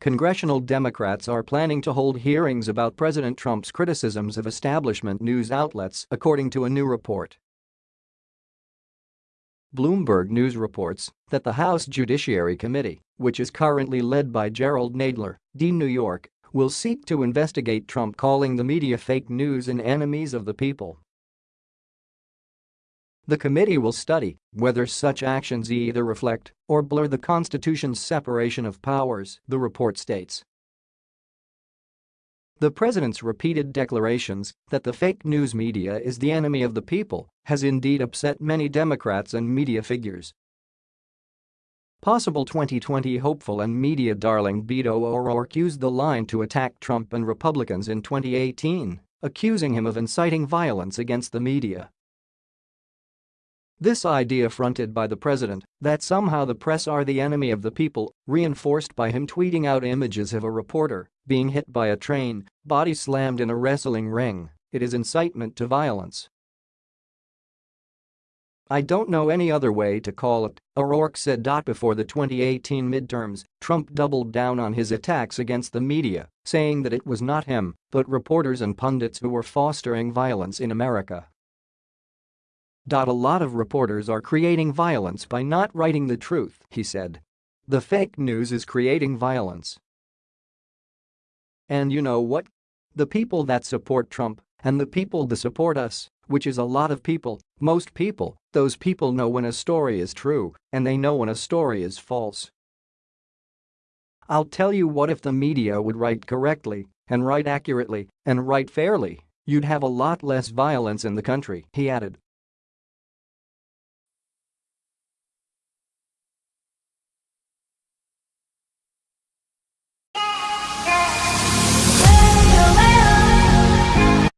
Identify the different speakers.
Speaker 1: Congressional Democrats are planning to hold hearings about President Trump's criticisms of establishment news outlets, according to a new report. Bloomberg News reports that the House Judiciary Committee, which is currently led by Jerrold Nadler, D. New York, will seek to investigate Trump calling the media fake news and enemies of the people. The committee will study whether such actions either reflect or blur the Constitution's separation of powers, the report states. The president's repeated declarations that the fake news media is the enemy of the people has indeed upset many Democrats and media figures. Possible 2020 hopeful and media darling Beto O'Rourke used the line to attack Trump and Republicans in 2018, accusing him of inciting violence against the media. This idea fronted by the president that somehow the press are the enemy of the people, reinforced by him tweeting out images of a reporter being hit by a train, body slammed in a wrestling ring, it is incitement to violence. I don't know any other way to call it, O'Rourke said. Before the 2018 midterms, Trump doubled down on his attacks against the media, saying that it was not him, but reporters and pundits who were fostering violence in America. A lot of reporters are creating violence by not writing the truth, he said. The fake news is creating violence. And you know what? The people that support Trump and the people that support us, which is a lot of people, most people, those people know when a story is true and they know when a story is false. I'll tell you what if the media would write correctly and write accurately and write fairly, you'd have a lot less violence in the country, he added.